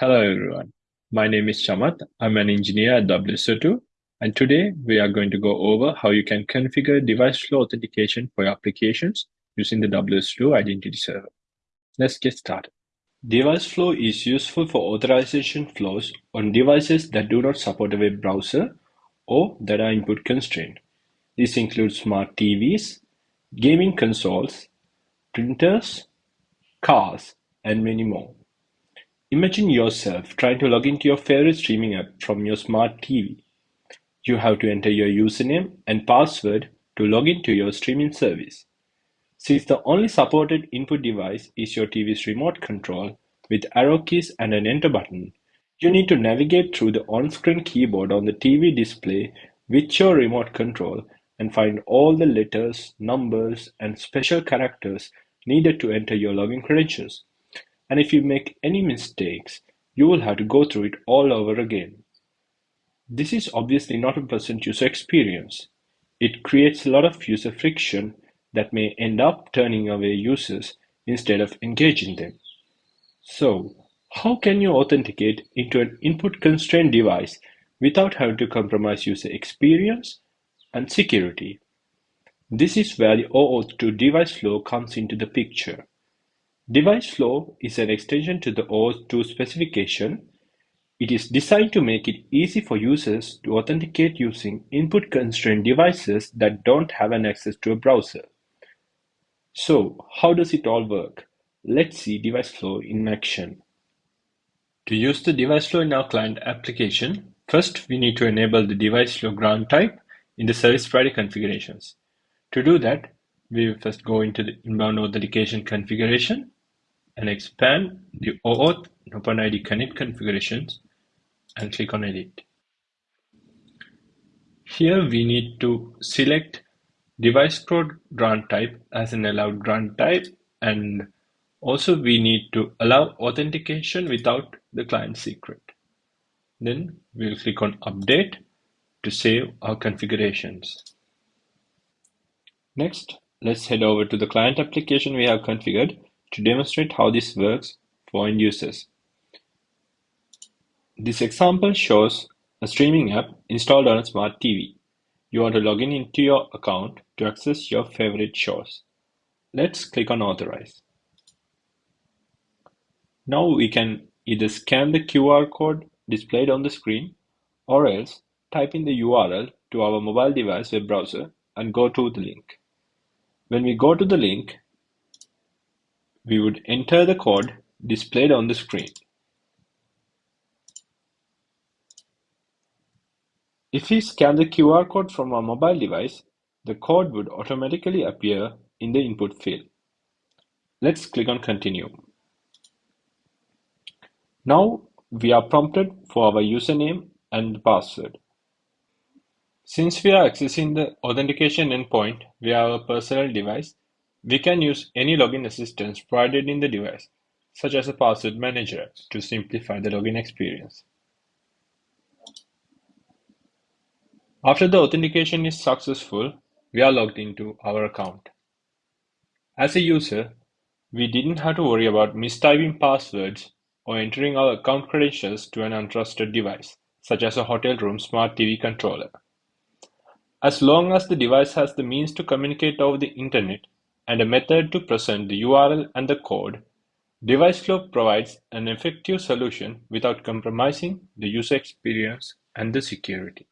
Hello everyone, my name is Chamat. I'm an engineer at WSO2 and today we are going to go over how you can configure device flow authentication for your applications using the WSO2 Identity Server. Let's get started. Device flow is useful for authorization flows on devices that do not support a web browser or that are input constrained. This includes smart TVs, gaming consoles, printers, cars, and many more. Imagine yourself trying to log into your favorite streaming app from your smart TV. You have to enter your username and password to log into your streaming service. Since the only supported input device is your TV's remote control with arrow keys and an enter button, you need to navigate through the on-screen keyboard on the TV display with your remote control and find all the letters, numbers, and special characters needed to enter your login credentials. And if you make any mistakes, you will have to go through it all over again. This is obviously not a pleasant user experience. It creates a lot of user friction that may end up turning away users instead of engaging them. So, how can you authenticate into an input constrained device without having to compromise user experience and security? This is where the OAuth 2 device flow comes into the picture. Device flow is an extension to the OAuth 2 specification. It is designed to make it easy for users to authenticate using input-constrained devices that don't have an access to a browser. So, how does it all work? Let's see device flow in action. To use the device flow in our client application, first we need to enable the device flow grant type in the service provider configurations. To do that, we will first go into the inbound authentication configuration and expand the OAuth OpenID Connect configurations and click on Edit. Here we need to select device code grant type as an allowed grant type and also we need to allow authentication without the client secret. Then we'll click on update to save our configurations. Next, let's head over to the client application we have configured to demonstrate how this works for end users. This example shows a streaming app installed on a smart TV. You want to log in into your account to access your favorite shows. Let's click on Authorize. Now we can either scan the QR code displayed on the screen or else type in the URL to our mobile device web browser and go to the link. When we go to the link, we would enter the code displayed on the screen. If we scan the QR code from our mobile device, the code would automatically appear in the input field. Let's click on Continue. Now we are prompted for our username and password. Since we are accessing the authentication endpoint via our personal device, we can use any login assistance provided in the device, such as a password manager, to simplify the login experience. After the authentication is successful, we are logged into our account. As a user, we didn't have to worry about mistyping passwords or entering our account credentials to an untrusted device, such as a hotel room smart TV controller. As long as the device has the means to communicate over the internet, and a method to present the URL and the code, DeviceFlow provides an effective solution without compromising the user experience and the security.